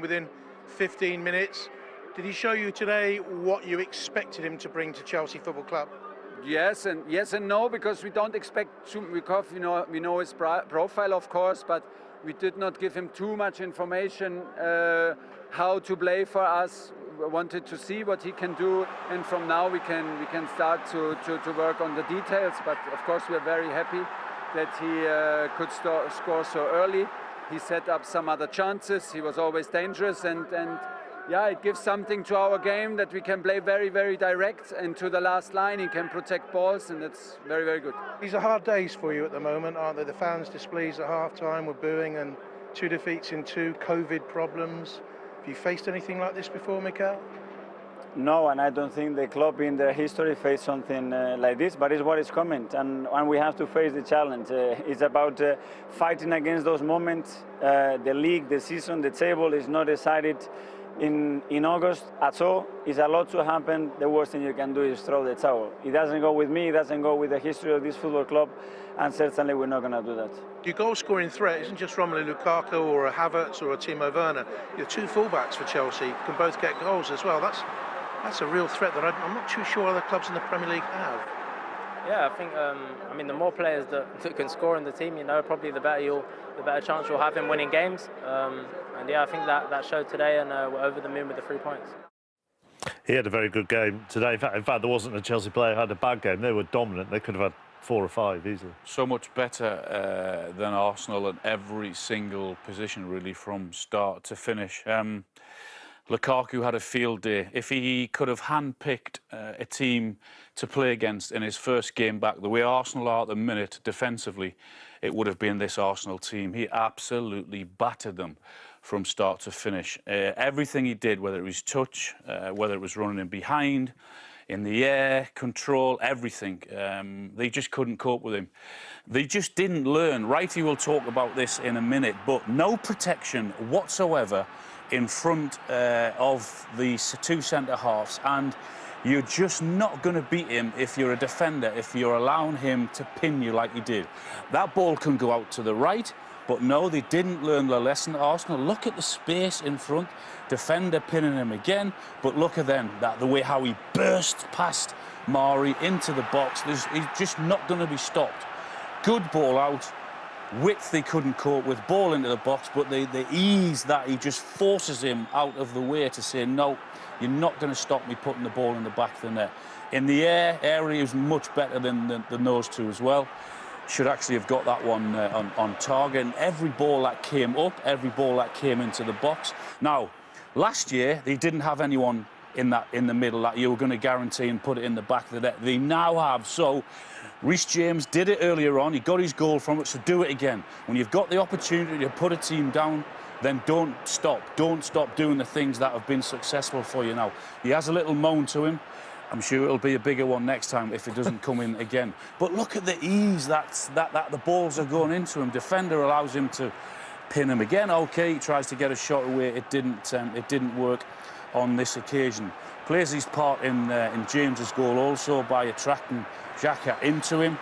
within 15 minutes. Did he show you today what you expected him to bring to Chelsea Football Club? Yes and yes and no because we don't expect Chumikov. You know, we know his profile, of course, but we did not give him too much information uh, how to play for us. We wanted to see what he can do, and from now we can we can start to, to, to work on the details. But of course, we are very happy that he uh, could score so early. He set up some other chances. He was always dangerous, and and yeah, it gives something to our game that we can play very, very direct and to the last line he can protect balls and it's very, very good. These are hard days for you at the moment, aren't they? The fans displeased at half-time were booing and two defeats in two, COVID problems. Have you faced anything like this before, Mikel? No, and I don't think the club in their history faced something uh, like this, but it's what is coming, and, and we have to face the challenge. Uh, it's about uh, fighting against those moments. Uh, the league, the season, the table is not decided in, in August at all. It's a lot to happen. The worst thing you can do is throw the towel. It doesn't go with me, it doesn't go with the history of this football club, and certainly we're not going to do that. Your goal-scoring threat isn't just Romelu Lukaku or a Havertz or a Timo Werner. Your two fullbacks for Chelsea can both get goals as well. That's, that's a real threat that I'm not too sure other clubs in the Premier League have. Yeah, I think um, I mean the more players that, that, can score in the team, you know, probably the better you'll, the better chance you'll have in winning games. Um, and yeah, I think that that showed today, and uh, we're over the moon with the three points. He had a very good game today. In fact, in fact, there wasn't a Chelsea player who had a bad game. They were dominant. They could have had four or five easily. So much better uh, than Arsenal in every single position, really, from start to finish. Um, Lukaku had a field day. If he could have handpicked uh, a team to play against in his first game back, the way Arsenal are at the minute defensively, it would have been this Arsenal team. He absolutely battered them from start to finish. Uh, everything he did, whether it was touch, uh, whether it was running in behind, in the air, control, everything. Um, they just couldn't cope with him. They just didn't learn. Wrighty will talk about this in a minute, but no protection whatsoever in front uh, of the two centre halves and you're just not going to beat him if you're a defender, if you're allowing him to pin you like he did. That ball can go out to the right, but no, they didn't learn the lesson. Arsenal, look at the space in front. Defender pinning him again, but look at then, that the way how he burst past Mari into the box. There's, he's just not going to be stopped. Good ball out, width they couldn't cope with, ball into the box, but the, the ease that he just forces him out of the way to say, no, you're not going to stop me putting the ball in the back of the net. In the air, area is much better than, than, than, those two as well. Should actually have got that one uh, on, on target. And every ball that came up, every ball that came into the box. Now, last year, they didn't have anyone in that in the middle that you were going to guarantee and put it in the back of the net. They now have. So Reece James did it earlier on. He got his goal from it, so do it again. When you've got the opportunity to put a team down, then don't stop. Don't stop doing the things that have been successful for you now. He has a little moan to him. I'm sure it'll be a bigger one next time if it doesn't come in again. But look at the ease that's, that, that the balls are going into him. Defender allows him to pin him again. OK, he tries to get a shot away. It didn't, um, it didn't work on this occasion. Plays his part in, uh, in James's goal also by attracting Xhaka into him.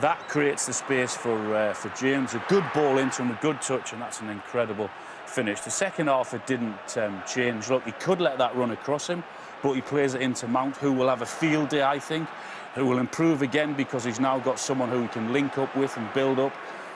That creates the space for, uh, for James. A good ball into him, a good touch, and that's an incredible finish. The second half, it didn't um, change. Look, he could let that run across him, but he plays it into Mount, who will have a field day, I think, who will improve again because he's now got someone who he can link up with and build up.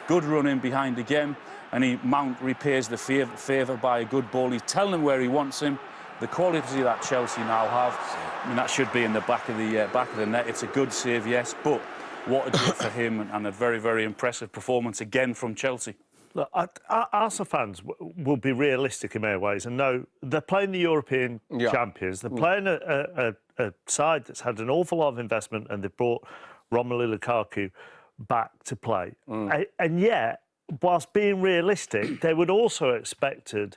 Good run in behind again, and he Mount repays the favour by a good ball. He's telling him where he wants him. The quality that Chelsea now have, I mean, that should be in the back of the uh, back of the net. It's a good save, yes, but what a job for him and a very, very impressive performance again from Chelsea. Look, Arsenal fans will be realistic in many ways and know they're playing the European yeah. champions. They're mm. playing a, a, a, side that's had an awful lot of investment and they've brought Romelu Lukaku back to play. Mm. And yet, whilst being realistic, they would also expected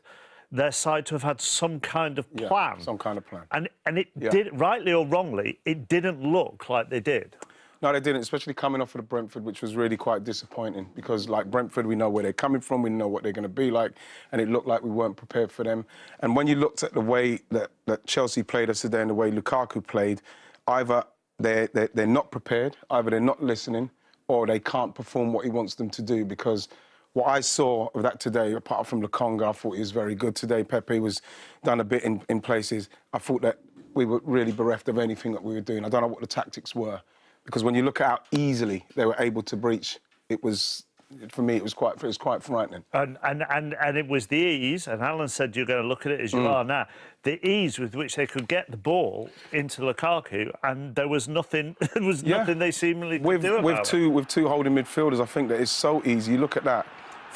their side to have had some kind of plan. Yeah, some kind of plan. And and it yeah. did rightly or wrongly, it didn't look like they did. No, they didn't, especially coming off of the Brentford, which was really quite disappointing because, like Brentford, we know where they're coming from, we know what they're going to be like, and it looked like we weren't prepared for them. And when you looked at the way that, that Chelsea played us today and the way Lukaku played, either they're, they're, they're not prepared, either they're not listening, or they can't perform what he wants them to do because what I saw of that today, apart from Lokonga, I thought he was very good today. Pepe was done a bit in, in places. I thought that we were really bereft of anything that we were doing. I don't know what the tactics were, because when you look at how easily they were able to breach, it was for me, it was quite it was quite frightening. And, and and and it was the ease, and Alan said you're going to look at it as you mm. are now. The ease with which they could get the ball into Lukaku, and there was nothing. There was Yeah. nothing they seemingly could with do about with it. two with two holding midfielders, I think that it's so easy. You look at that.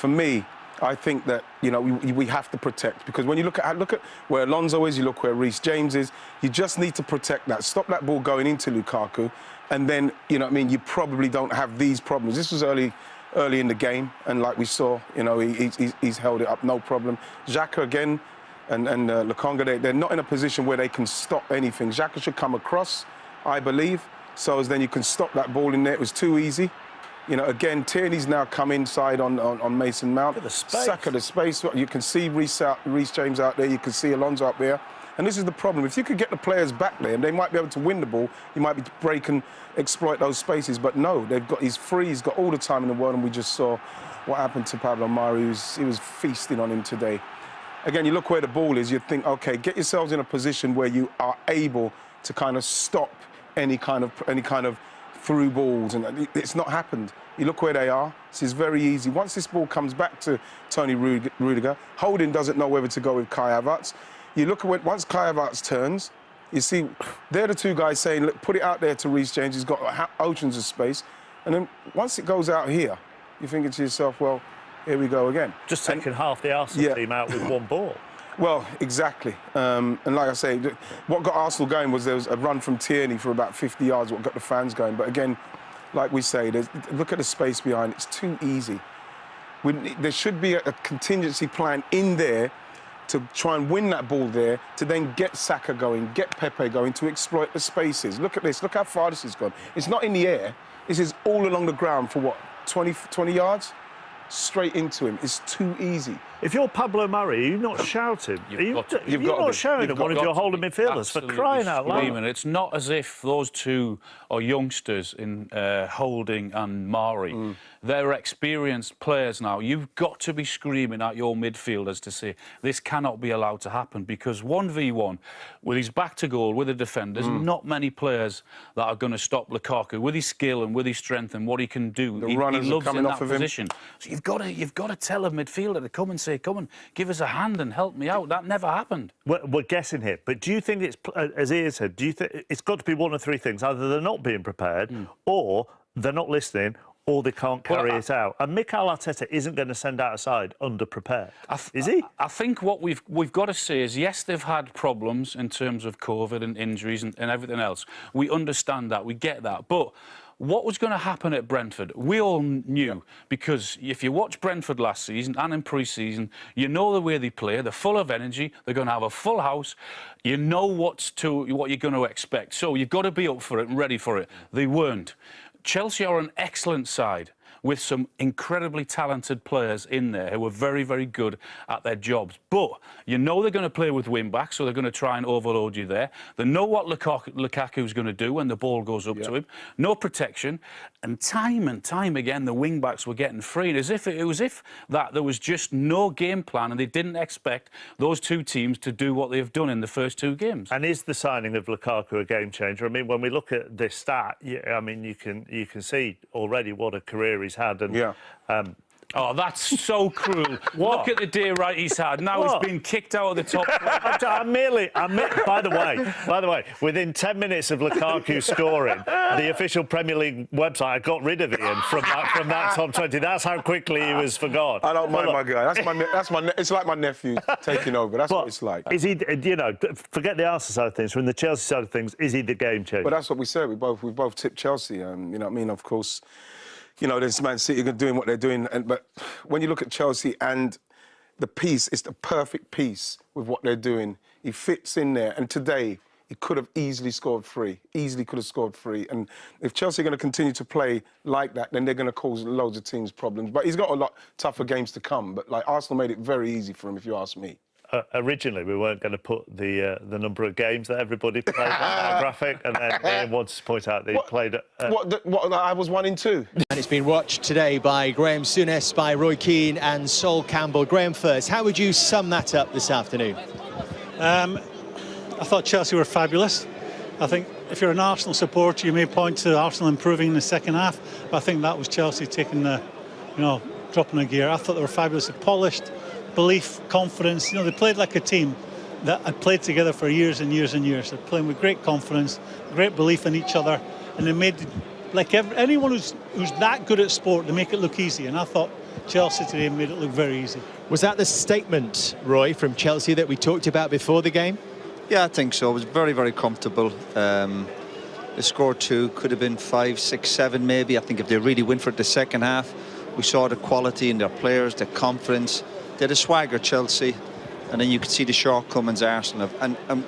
For me, I think that you know we, we have to protect because when you look at look at where Alonso is, you look where Reece James is. You just need to protect that. Stop that ball going into Lukaku, and then you know I mean. You probably don't have these problems. This was early. Early in the game, and like we saw, you know, he, he's, he's held it up, no problem. Xhaka again, and, and uh, Lokonga, they, they're not in a position where they can stop anything. Xhaka should come across, I believe, so as then you can stop that ball in there. It was too easy. You know, again, Tierney's now come inside on, on, on Mason Mount. Look at the space. Saka, the space. You can see Reece, out, Reece James out there. You can see Alonso up there. And this is the problem. If you could get the players back there, and they might be able to win the ball, you might be break and exploit those spaces. But no, they've got he's free. He's got all the time in the world, and we just saw what happened to Pablo Mari. He was, he was feasting on him today. Again, you look where the ball is. You think, okay, get yourselves in a position where you are able to kind of stop any kind of any kind of through balls, and it's not happened. You look where they are. This is very easy. Once this ball comes back to Tony Rudiger, Holding doesn't know whether to go with Kai Havertz. You look at when, once Kai Havertz turns, you see they're the two guys saying, look, put it out there to Reece James. He's got oceans of space, and then once it goes out here, you're thinking to yourself, well, here we go again. Just And- taking half the Arsenal Yeah. team out with one ball. well, exactly. Um, and like I say, what got Arsenal going was there was a run from Tierney for about 50 yards, what got the fans going. But again, like we say, look at the space behind. It's too easy. We, there should be a, a contingency plan in there to try and win that ball there, to then get Saka going, get Pepe going, to exploit the spaces. Look at this. Look how far this has gone. It's not in the air. This is all along the ground for what, 20, 20 yards? Straight into him. It's too easy. If you're Pablo Mari, you're not shouting? You've are you, got to- are you've you got not shouting at one of your holding midfielders for crying out loud? It's not as if those two are youngsters in uh, Holding and Mari. Mm. They're experienced players now. You've got to be screaming at your midfielders to say this cannot be allowed to happen because 1v1 with his back to goal with the defenders, Mm. not many players that are going to stop Lukaku with his skill and with his strength and what he can do. The he, runners he are coming in off that of him. So you've got to you've got to tell a midfielder to come and say, "Come and give us a hand and help me out." That never happened. We're, we're guessing here, but do you think it's, uh, as Ian said, do you think it's got to be one of three things? Either they're not being prepared, or they're not listening, or they can't Hmm. Well, carry I- it out. And Mikel Arteta isn't going to send out a side under-prepared, I is he? I think what we've we've got to say is yes, they've had problems in terms of COVID and injuries and, and everything else. We understand that, we get that, but. What was going to happen at Brentford? We all knew because if you watch Brentford last season and in pre-season, you know the way they play. They're full of energy. They're going to have a full house. You know what's to what you're going to expect. So you've got to be up for it and ready for it. They weren't. Chelsea are an excellent side with some incredibly talented players in there who are very, very good at their jobs. But you know they're going to play with wing backs, so they're going to try and overload you there. They know what Lukaku, Lukaku's going to do when the ball goes up to him. No protection. And time and time again, the wing backs were getting free. As if it was if that there was just no game plan and they didn't expect those two teams to do what they've done in the first two games. And is the signing of Lukaku a game changer? I mean, when we look at this stat, I mean, you can you can see already what a career he's had. And Yeah. um, Oh, that's so cruel. What? Look at the day right he's had. Now What? he's been kicked out of the top. I'm, I'm merely. I'm, me- by the way, by the way, within 10 minutes of Lukaku scoring, the official Premier League website I got rid of him from that from that top 20. That's how quickly he was forgot. I don't Well, mind look, my guy. That's my. That's my. It's like my nephew taking over. That's what it's like. Is he? You know, forget the Arsenal side of things. From the Chelsea side of things, is he the game changer? But that's what we said. We both we both tipped Chelsea. Um, you know what I mean? Of course, you know there's Man City doing what they're doing, and but when you look at Chelsea and the piece, it's the perfect piece with what they're doing. He fits in there, and today he could have easily scored three. Easily could have scored three. And if Chelsea are going to continue to play like that, then they're going to cause loads of teams problems. But he's got a lot tougher games to come. But like Arsenal made it very easy for him, if you ask me. Uh, originally we weren't going to put the uh, the number of games that everybody played on our graphic, and then Ian wanted to point out that he What- played. Uh, What, the, what, I was one in two. And it's been watched today by Graham Souness, by Roy Keane and Sol Campbell. Graham first, how would you sum that up this afternoon? Um, I thought Chelsea were fabulous. I think if you're an Arsenal supporter, you may point to Arsenal improving in the second half, but I think that was Chelsea taking the, you know, dropping a gear. I thought they were fabulously polished, belief, confidence. You know, they played like a team that had played together for years and years and years. They're playing with great confidence, great belief in each other, and they made like every, anyone who's who's that good at sport, they make it look easy. And I thought Chelsea today made it look very easy. Was that the statement, Roy, from Chelsea that we talked about before the game? Yeah, I think so. It was very, very comfortable. Um, the score two could have been five, six, seven, maybe. I think if they really win for the second half, we saw the quality in their players, their confidence. They had a swagger, Chelsea, and then you could see the shortcomings Arsenal have. And, and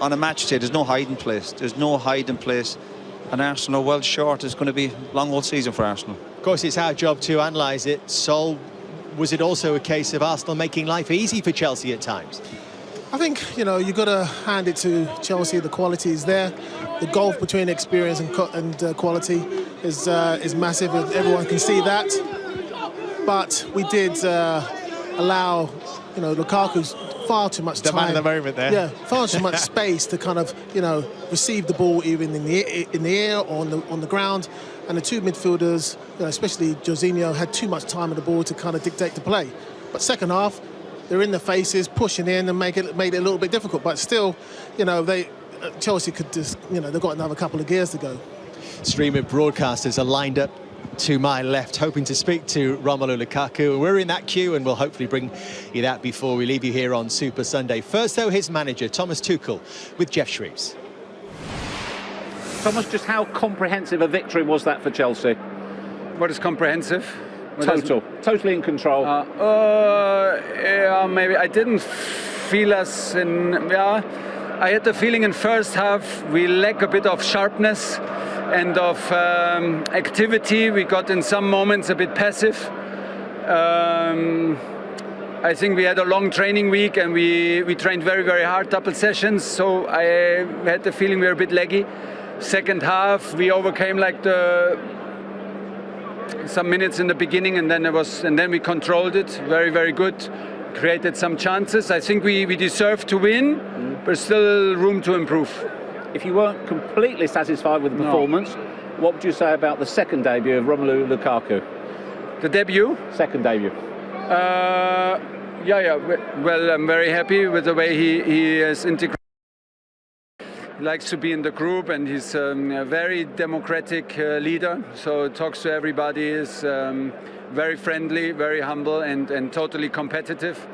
on a match day, there's no hiding place. There's no hiding place. And Arsenal well short. It's going to be a long old season for Arsenal. Of course, it's our job to analyse it. Sol, was it also a case of Arsenal making life easy for Chelsea at times? I think you know you've got to hand it to Chelsea. The quality is there. The gulf between experience and, and uh, quality is uh, is massive. Everyone can see that. But we did uh, allow you know Lukaku's far too much The time. man of the moment there. Yeah, far too much space to kind of you know receive the ball even in the in the air or on the on the ground. And the two midfielders, you know, especially Jorginho, had too much time on the ball to kind of dictate the play. But second half, they're in the faces, pushing in, and make it made it a little bit difficult. But still, you know, they uh, Chelsea could just, you know, they've got another couple of gears to go. Stream of broadcasters are lined up to my left, hoping to speak to Romelu Lukaku. We're in that queue, and we'll hopefully bring you that before we leave you here on Super Sunday. First, though, his manager, Thomas Tuchel, with Geoff Shreeves. Thomas, just how comprehensive a victory was that for Chelsea? What is comprehensive? What does- Total, totally in control. Uh, uh, yeah, maybe I didn't feel us in. Yeah, I had the feeling in first half we lack a bit of sharpness and of um, activity. We got in some moments a bit passive. Um, I think we had a long training week and we, we trained very, very hard, double sessions. So I had the feeling we were a bit leggy. Second half, we overcame like the some minutes in the beginning, and then it was, and then we controlled it very, very good. Created some chances. I think we, we deserve to win, but still room to improve. If you weren't completely satisfied with the No. performance, what would you say about the second debut of Romelu Lukaku? The debut? Second debut. Uh, yeah, yeah. Well, I'm very happy with the way he, he has integrated. He likes to be in the group, and he's um, a very democratic uh, leader. So talks to everybody, is um, very friendly, very humble, and, and totally competitive.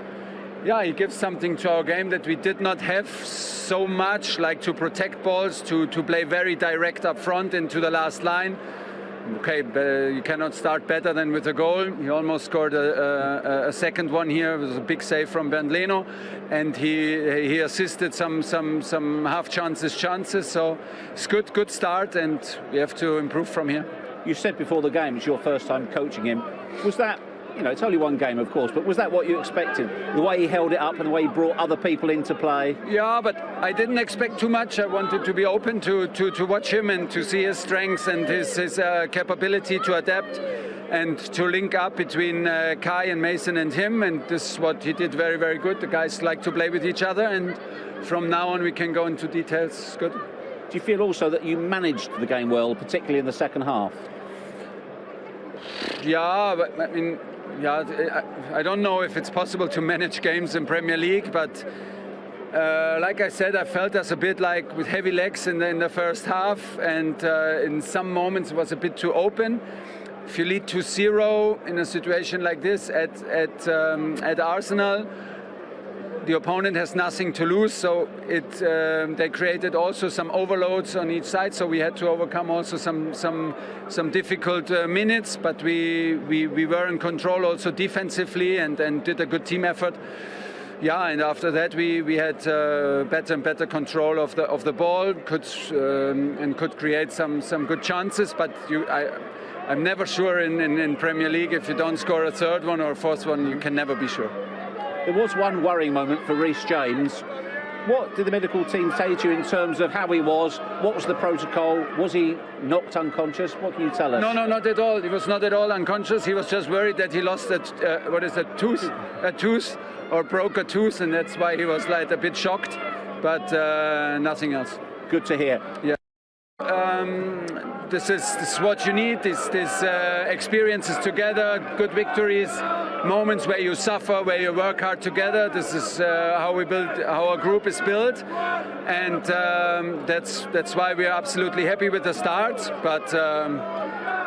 Yeah, he gives something to our game that we did not have so much, like to protect balls, to, to play very direct up front into the last line. Okay, you cannot start better than with a goal. He almost scored a, a, a second one here. It was a big save from Bernd Leno, and he he assisted some some some half chances chances. So it's good good start, and we have to improve from here. You said before the game it's your first time coaching him. Was that, you know, it's only one game, of course, but was that what you expected? The way he held it up and the way he brought other people into play? Yeah, but I didn't expect too much. I wanted to be open to, to, to watch him and to see his strengths and his, his uh, capability to adapt and to link up between uh, Kai and Mason and him. And this is what he did very, very good. The guys like to play with each other. And from now on, we can go into details. Good. Do you feel also that you managed the game well, particularly in the second half? Yeah, but I mean, yeah, I, don't know if it's possible to manage games in Premier League, but uh, like I said, I felt us a bit like with heavy legs in the, in the first half, and uh, in some moments it was a bit too open. If you lead to zero in a situation like this at at um, at Arsenal, the opponent has nothing to lose, so it um, they created also some overloads on each side. So we had to overcome also some some some difficult uh, minutes, but we, we we were in control also defensively and and did a good team effort. Yeah, and after that we we had uh, better and better control of the of the ball, could um, and could create some some good chances. But you, I, I'm never sure in, in, in Premier League if you don't score a third one or a fourth one, you can never be sure. There was one worrying moment for Reece James. What did the medical team say to you in terms of how he was? What was the protocol? Was he knocked unconscious? What can you tell us? No, no, not at all. He was not at all unconscious. He was just worried that he lost a, uh, what is a tooth, a tooth, or broke a tooth, and that's why he was like a bit shocked. But uh, nothing else. Good to hear. Yeah. Um, this is this is what you need. This this uh, experiences together, good victories, moments where you suffer, where you work hard together. This is uh, how we build, how our group is built, and um, that's that's why we are absolutely happy with the start. But. Um,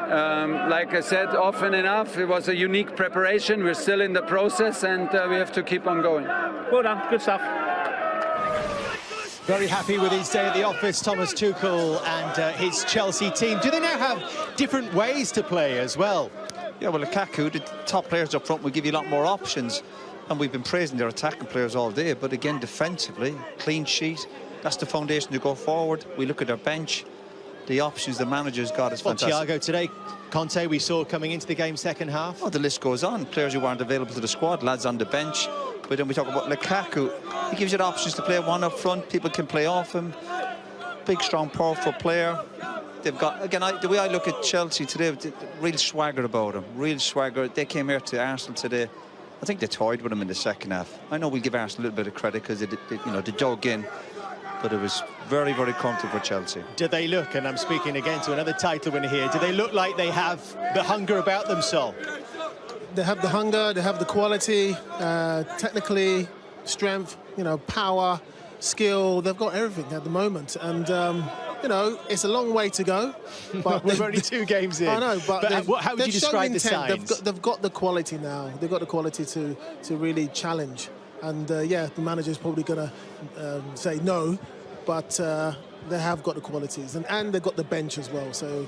um, like I said often enough, it was a unique preparation. We're still in the process and uh, we have to keep on going. Well done, good stuff. Very happy with his day at the office, Thomas Tuchel and uh, his Chelsea team. Do they now have different ways to play as well? Yeah, well, Lukaku, the top players up front will give you a lot more options. And we've been praising their attacking players all day. But again, defensively, clean sheet, that's the foundation to go forward. We look at their bench. The options the manager's got is well, fantastic. Thiago today, Kanté we saw coming into the game second half. Oh, the list goes on. Players who aren't available to the squad, lads on the bench. But then we talk about Lukaku. He gives you the options to play one up front. People can play off him. Big, strong, powerful player. They've got, again, I, the way I look at Chelsea today, real swagger about them. Real swagger. They came here to Arsenal today. I think they toyed with them in the second half. I know we give Arsenal a little bit of credit because they, they, you know, they dug in. But it was very, very comfortable for Chelsea. Do they look, and I'm speaking again to another title winner here, do they look like they have the hunger about them, Sol? they have the hunger, they have the quality, uh, technically, strength, you know, power, skill. They've got everything at the moment, and um, you know, it's a long way to go. But we're only two games in. I know, but, but how, how would you describe the signs? They've got, they've got, the quality now. They've got the quality to to really challenge. And uh, yeah, the manager's probably going to um, say no, but uh, they have got the qualities, and, and they've got the bench as well. So.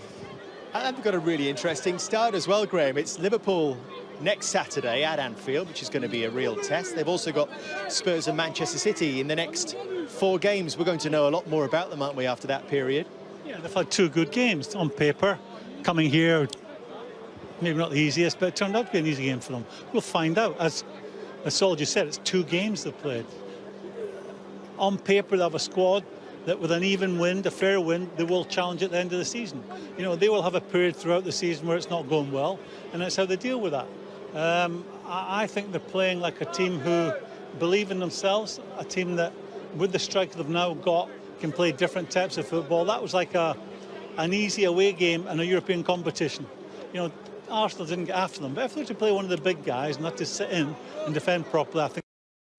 And they've got a really interesting start as well, Graham. It's Liverpool next Saturday at Anfield, which is going to be a real test. They've also got Spurs and Manchester City in the next four games. We're going to know a lot more about them, aren't we, after that period? Yeah, they've had two good games on paper. Coming here, maybe not the easiest, but it turned out to be an easy game for them. We'll find out. As, as Sol just said, it's two games they've played. On paper, they have a squad that with an even wind, a fair wind, they will challenge at the end of the season. You know, they will have a period throughout the season where it's not going well, and that's how they deal with that. Um, I, I, think they're playing like a team who believe in themselves, a team that, with the strike they've now got, can play different types of football. That was like a an easy away game in a European competition. You know, Arsenal didn't get after them, but if they were to play one of the big guys, and not to sit in and defend properly, I think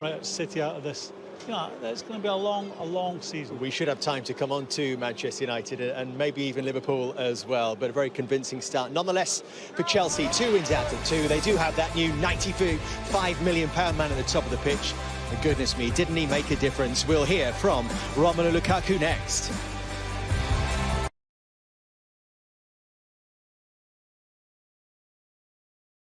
right City out of this you know, it's going to be a long, a long season. We should have time to come on to Manchester United and maybe even Liverpool as well, but a very convincing start. Nonetheless, for Chelsea, two wins out of two. They do have that new £95 million man at the top of the pitch. And goodness me, didn't he make a difference? We'll hear from Romelu Lukaku next.